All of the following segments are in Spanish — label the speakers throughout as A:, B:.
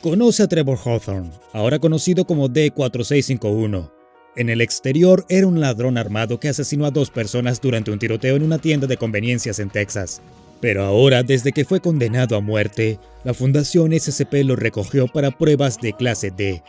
A: Conoce a Trevor Hawthorne, ahora conocido como D4651. En el exterior era un ladrón armado que asesinó a dos personas durante un tiroteo en una tienda de conveniencias en Texas. Pero ahora, desde que fue condenado a muerte, la Fundación SCP lo recogió para pruebas de clase D.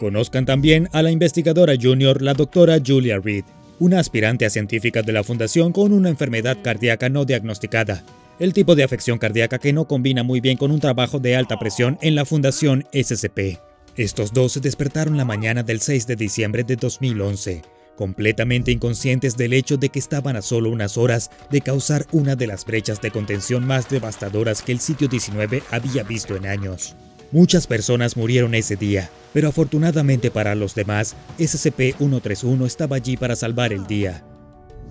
A: Conozcan también a la investigadora junior, la doctora Julia Reed, una aspirante a científica de la Fundación con una enfermedad cardíaca no diagnosticada, el tipo de afección cardíaca que no combina muy bien con un trabajo de alta presión en la Fundación SCP. Estos dos se despertaron la mañana del 6 de diciembre de 2011, completamente inconscientes del hecho de que estaban a solo unas horas de causar una de las brechas de contención más devastadoras que el sitio 19 había visto en años. Muchas personas murieron ese día, pero afortunadamente para los demás, SCP-131 estaba allí para salvar el día.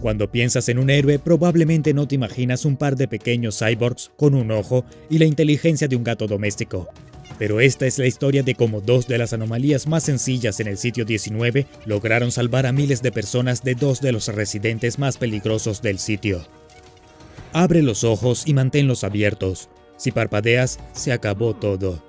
A: Cuando piensas en un héroe, probablemente no te imaginas un par de pequeños cyborgs con un ojo y la inteligencia de un gato doméstico. Pero esta es la historia de cómo dos de las anomalías más sencillas en el sitio 19 lograron salvar a miles de personas de dos de los residentes más peligrosos del sitio. Abre los ojos y manténlos abiertos. Si parpadeas, se acabó todo.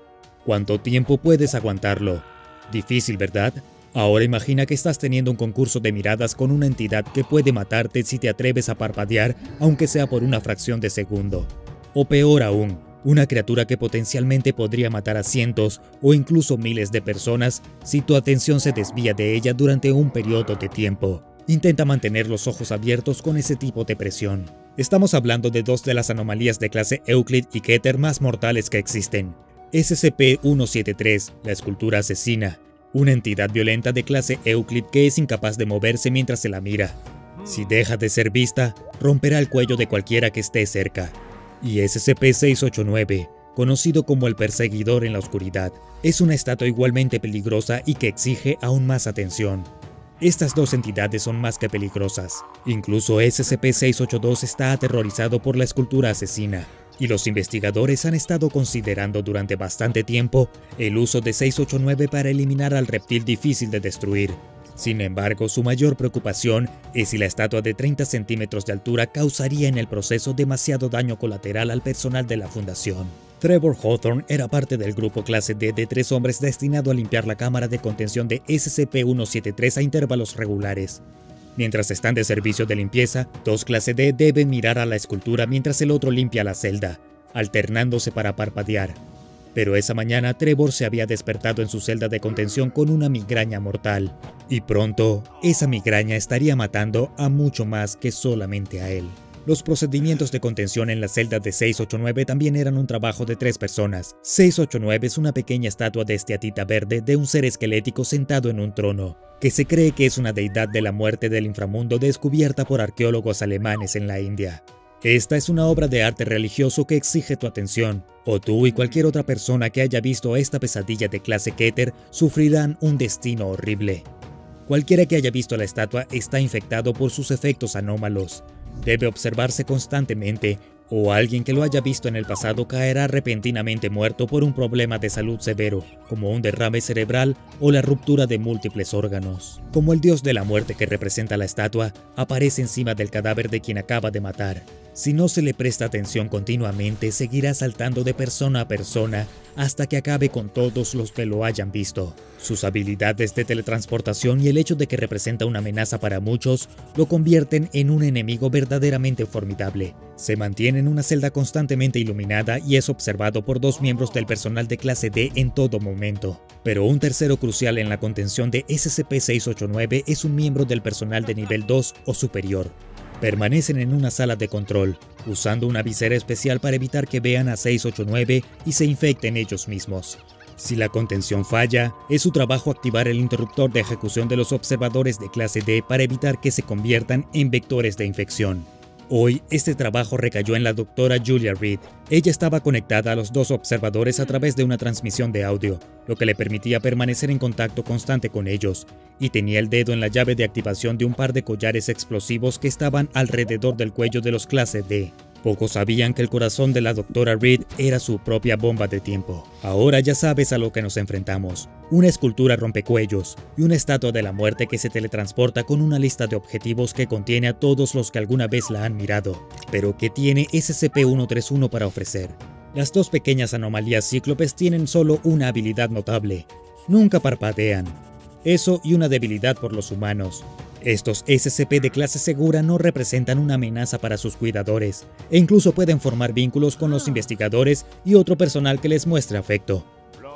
A: ¿Cuánto tiempo puedes aguantarlo? Difícil, ¿verdad? Ahora imagina que estás teniendo un concurso de miradas con una entidad que puede matarte si te atreves a parpadear, aunque sea por una fracción de segundo. O peor aún, una criatura que potencialmente podría matar a cientos o incluso miles de personas si tu atención se desvía de ella durante un periodo de tiempo. Intenta mantener los ojos abiertos con ese tipo de presión. Estamos hablando de dos de las anomalías de clase Euclid y Keter más mortales que existen. SCP-173, la escultura asesina, una entidad violenta de clase Euclid que es incapaz de moverse mientras se la mira. Si deja de ser vista, romperá el cuello de cualquiera que esté cerca. Y SCP-689, conocido como el perseguidor en la oscuridad, es una estatua igualmente peligrosa y que exige aún más atención. Estas dos entidades son más que peligrosas. Incluso SCP-682 está aterrorizado por la escultura asesina, y los investigadores han estado considerando durante bastante tiempo el uso de 689 para eliminar al reptil difícil de destruir. Sin embargo, su mayor preocupación es si la estatua de 30 centímetros de altura causaría en el proceso demasiado daño colateral al personal de la fundación. Trevor Hawthorne era parte del grupo clase D de tres hombres destinado a limpiar la cámara de contención de SCP-173 a intervalos regulares. Mientras están de servicio de limpieza, dos clase D deben mirar a la escultura mientras el otro limpia la celda, alternándose para parpadear. Pero esa mañana Trevor se había despertado en su celda de contención con una migraña mortal, y pronto esa migraña estaría matando a mucho más que solamente a él. Los procedimientos de contención en la celda de 689 también eran un trabajo de tres personas. 689 es una pequeña estatua de esteatita verde de un ser esquelético sentado en un trono, que se cree que es una deidad de la muerte del inframundo descubierta por arqueólogos alemanes en la India. Esta es una obra de arte religioso que exige tu atención, o tú y cualquier otra persona que haya visto esta pesadilla de clase Keter sufrirán un destino horrible. Cualquiera que haya visto la estatua está infectado por sus efectos anómalos, debe observarse constantemente o alguien que lo haya visto en el pasado caerá repentinamente muerto por un problema de salud severo, como un derrame cerebral o la ruptura de múltiples órganos. Como el dios de la muerte que representa la estatua, aparece encima del cadáver de quien acaba de matar. Si no se le presta atención continuamente, seguirá saltando de persona a persona hasta que acabe con todos los que lo hayan visto. Sus habilidades de teletransportación y el hecho de que representa una amenaza para muchos lo convierten en un enemigo verdaderamente formidable. Se mantiene en una celda constantemente iluminada y es observado por dos miembros del personal de clase D en todo momento. Pero un tercero crucial en la contención de SCP-689 es un miembro del personal de nivel 2 o superior, Permanecen en una sala de control, usando una visera especial para evitar que vean a 689 y se infecten ellos mismos. Si la contención falla, es su trabajo activar el interruptor de ejecución de los observadores de clase D para evitar que se conviertan en vectores de infección. Hoy, este trabajo recayó en la doctora Julia Reed. Ella estaba conectada a los dos observadores a través de una transmisión de audio, lo que le permitía permanecer en contacto constante con ellos, y tenía el dedo en la llave de activación de un par de collares explosivos que estaban alrededor del cuello de los clase D. Pocos sabían que el corazón de la doctora Reed era su propia bomba de tiempo. Ahora ya sabes a lo que nos enfrentamos. Una escultura rompecuellos y una estatua de la muerte que se teletransporta con una lista de objetivos que contiene a todos los que alguna vez la han mirado, pero que tiene SCP-131 para ofrecer. Las dos pequeñas anomalías cíclopes tienen solo una habilidad notable. Nunca parpadean. Eso y una debilidad por los humanos. Estos SCP de clase segura no representan una amenaza para sus cuidadores, e incluso pueden formar vínculos con los investigadores y otro personal que les muestre afecto.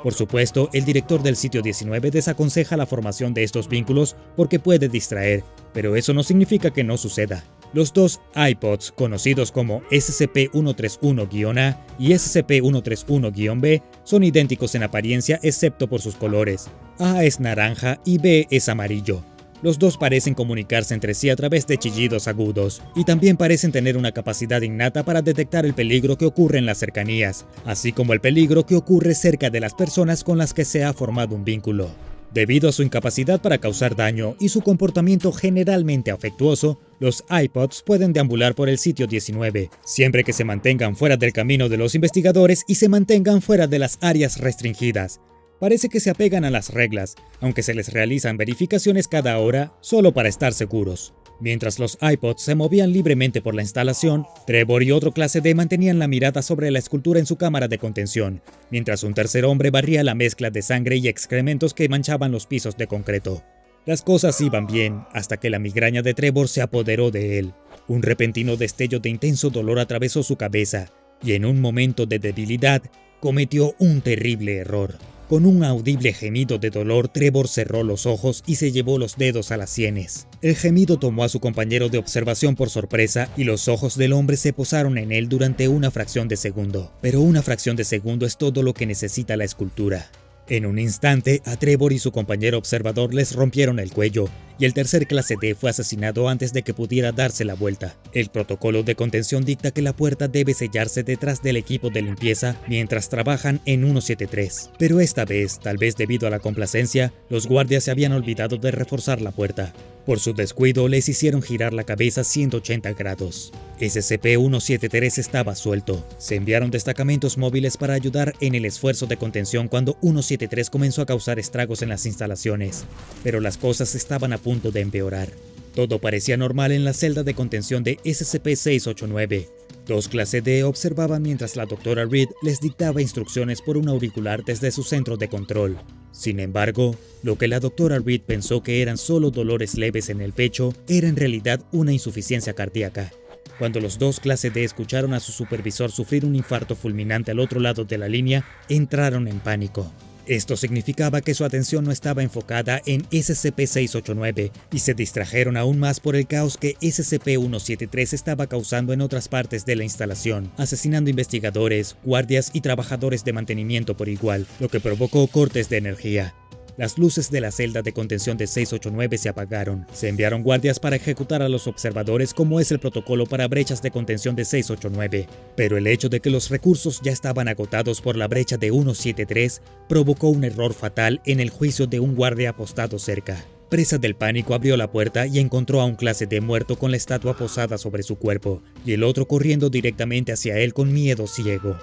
A: Por supuesto, el director del sitio 19 desaconseja la formación de estos vínculos porque puede distraer, pero eso no significa que no suceda. Los dos iPods, conocidos como SCP-131-A y SCP-131-B, son idénticos en apariencia excepto por sus colores. A es naranja y B es amarillo. Los dos parecen comunicarse entre sí a través de chillidos agudos, y también parecen tener una capacidad innata para detectar el peligro que ocurre en las cercanías, así como el peligro que ocurre cerca de las personas con las que se ha formado un vínculo. Debido a su incapacidad para causar daño y su comportamiento generalmente afectuoso, los iPods pueden deambular por el sitio 19, siempre que se mantengan fuera del camino de los investigadores y se mantengan fuera de las áreas restringidas, parece que se apegan a las reglas, aunque se les realizan verificaciones cada hora solo para estar seguros. Mientras los iPods se movían libremente por la instalación, Trevor y otro clase D mantenían la mirada sobre la escultura en su cámara de contención, mientras un tercer hombre barría la mezcla de sangre y excrementos que manchaban los pisos de concreto. Las cosas iban bien hasta que la migraña de Trevor se apoderó de él. Un repentino destello de intenso dolor atravesó su cabeza, y en un momento de debilidad, cometió un terrible error. Con un audible gemido de dolor, Trevor cerró los ojos y se llevó los dedos a las sienes. El gemido tomó a su compañero de observación por sorpresa y los ojos del hombre se posaron en él durante una fracción de segundo. Pero una fracción de segundo es todo lo que necesita la escultura. En un instante, a Trevor y su compañero observador les rompieron el cuello, y el tercer clase D fue asesinado antes de que pudiera darse la vuelta. El protocolo de contención dicta que la puerta debe sellarse detrás del equipo de limpieza mientras trabajan en 173. Pero esta vez, tal vez debido a la complacencia, los guardias se habían olvidado de reforzar la puerta. Por su descuido, les hicieron girar la cabeza 180 grados. SCP-173 estaba suelto. Se enviaron destacamentos móviles para ayudar en el esfuerzo de contención cuando 173 comenzó a causar estragos en las instalaciones. Pero las cosas estaban a punto de empeorar. Todo parecía normal en la celda de contención de SCP-689. Dos clase D observaban mientras la doctora Reed les dictaba instrucciones por un auricular desde su centro de control. Sin embargo, lo que la doctora Reed pensó que eran solo dolores leves en el pecho era en realidad una insuficiencia cardíaca. Cuando los dos clase D escucharon a su supervisor sufrir un infarto fulminante al otro lado de la línea, entraron en pánico. Esto significaba que su atención no estaba enfocada en SCP-689 y se distrajeron aún más por el caos que SCP-173 estaba causando en otras partes de la instalación, asesinando investigadores, guardias y trabajadores de mantenimiento por igual, lo que provocó cortes de energía. Las luces de la celda de contención de 689 se apagaron. Se enviaron guardias para ejecutar a los observadores como es el protocolo para brechas de contención de 689. Pero el hecho de que los recursos ya estaban agotados por la brecha de 173 provocó un error fatal en el juicio de un guardia apostado cerca. Presa del pánico abrió la puerta y encontró a un clase de muerto con la estatua posada sobre su cuerpo, y el otro corriendo directamente hacia él con miedo ciego.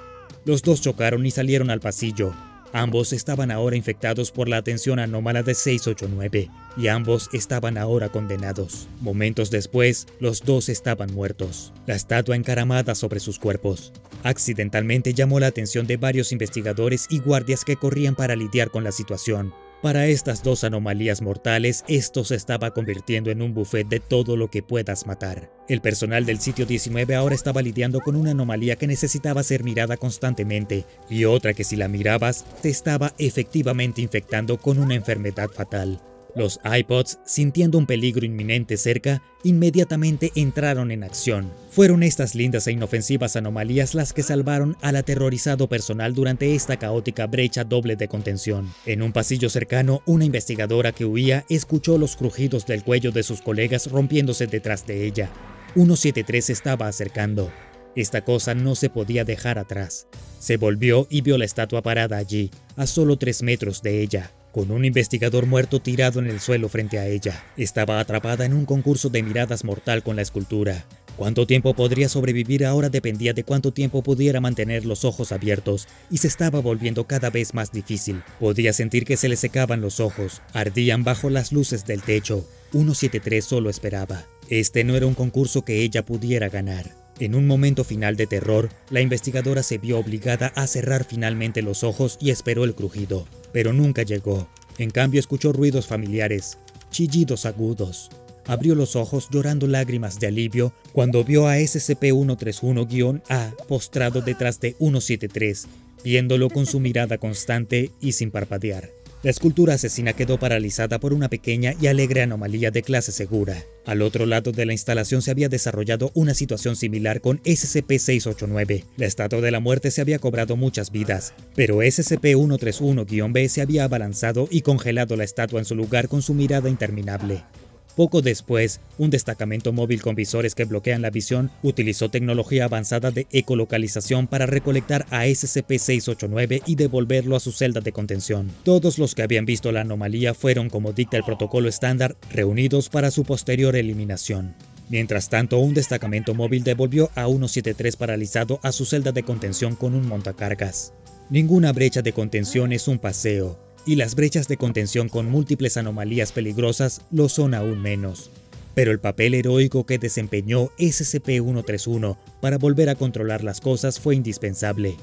A: Los dos chocaron y salieron al pasillo, Ambos estaban ahora infectados por la atención anómala de 689 y ambos estaban ahora condenados. Momentos después, los dos estaban muertos, la estatua encaramada sobre sus cuerpos. Accidentalmente llamó la atención de varios investigadores y guardias que corrían para lidiar con la situación, para estas dos anomalías mortales, esto se estaba convirtiendo en un buffet de todo lo que puedas matar. El personal del sitio 19 ahora estaba lidiando con una anomalía que necesitaba ser mirada constantemente y otra que si la mirabas te estaba efectivamente infectando con una enfermedad fatal. Los iPods, sintiendo un peligro inminente cerca, inmediatamente entraron en acción. Fueron estas lindas e inofensivas anomalías las que salvaron al aterrorizado personal durante esta caótica brecha doble de contención. En un pasillo cercano, una investigadora que huía escuchó los crujidos del cuello de sus colegas rompiéndose detrás de ella. 173 se estaba acercando. Esta cosa no se podía dejar atrás. Se volvió y vio la estatua parada allí, a solo tres metros de ella con un investigador muerto tirado en el suelo frente a ella. Estaba atrapada en un concurso de miradas mortal con la escultura. Cuánto tiempo podría sobrevivir ahora dependía de cuánto tiempo pudiera mantener los ojos abiertos, y se estaba volviendo cada vez más difícil. Podía sentir que se le secaban los ojos, ardían bajo las luces del techo. 173 solo esperaba. Este no era un concurso que ella pudiera ganar. En un momento final de terror, la investigadora se vio obligada a cerrar finalmente los ojos y esperó el crujido, pero nunca llegó. En cambio escuchó ruidos familiares, chillidos agudos. Abrió los ojos llorando lágrimas de alivio cuando vio a SCP-131-A postrado detrás de 173, viéndolo con su mirada constante y sin parpadear. La escultura asesina quedó paralizada por una pequeña y alegre anomalía de clase segura. Al otro lado de la instalación se había desarrollado una situación similar con SCP-689. La estatua de la muerte se había cobrado muchas vidas, pero SCP-131-B se había abalanzado y congelado la estatua en su lugar con su mirada interminable. Poco después, un destacamento móvil con visores que bloquean la visión utilizó tecnología avanzada de ecolocalización para recolectar a SCP-689 y devolverlo a su celda de contención. Todos los que habían visto la anomalía fueron, como dicta el protocolo estándar, reunidos para su posterior eliminación. Mientras tanto, un destacamento móvil devolvió a 173 paralizado a su celda de contención con un montacargas. Ninguna brecha de contención es un paseo, y las brechas de contención con múltiples anomalías peligrosas lo son aún menos. Pero el papel heroico que desempeñó SCP-131 para volver a controlar las cosas fue indispensable.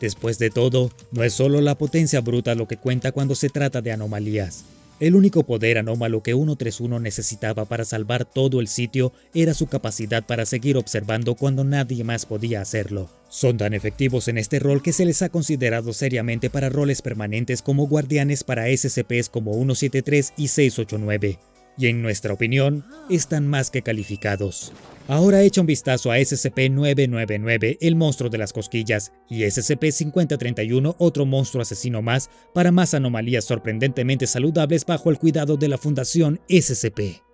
A: Después de todo, no es solo la potencia bruta lo que cuenta cuando se trata de anomalías. El único poder anómalo que 131 necesitaba para salvar todo el sitio era su capacidad para seguir observando cuando nadie más podía hacerlo. Son tan efectivos en este rol que se les ha considerado seriamente para roles permanentes como guardianes para SCPs como 173 y 689 y en nuestra opinión, están más que calificados. Ahora echa un vistazo a SCP-999, el monstruo de las cosquillas, y SCP-5031, otro monstruo asesino más, para más anomalías sorprendentemente saludables bajo el cuidado de la Fundación SCP.